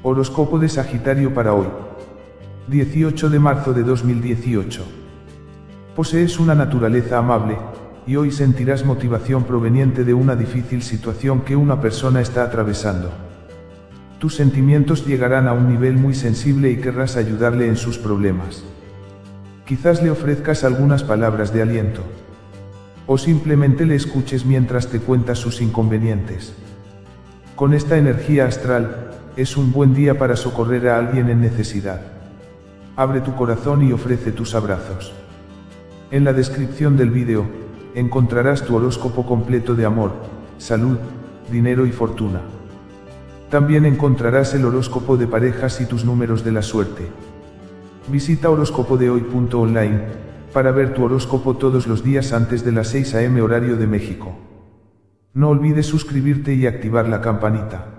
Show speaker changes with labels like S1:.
S1: Horóscopo de Sagitario para hoy. 18 de marzo de 2018. Posees una naturaleza amable, y hoy sentirás motivación proveniente de una difícil situación que una persona está atravesando. Tus sentimientos llegarán a un nivel muy sensible y querrás ayudarle en sus problemas. Quizás le ofrezcas algunas palabras de aliento. O simplemente le escuches mientras te cuenta sus inconvenientes. Con esta energía astral, es un buen día para socorrer a alguien en necesidad. Abre tu corazón y ofrece tus abrazos. En la descripción del vídeo, encontrarás tu horóscopo completo de amor, salud, dinero y fortuna. También encontrarás el horóscopo de parejas y tus números de la suerte. Visita horóscopodehoy.online para ver tu horóscopo todos los días antes de las 6 am horario de México. No olvides suscribirte y activar la campanita.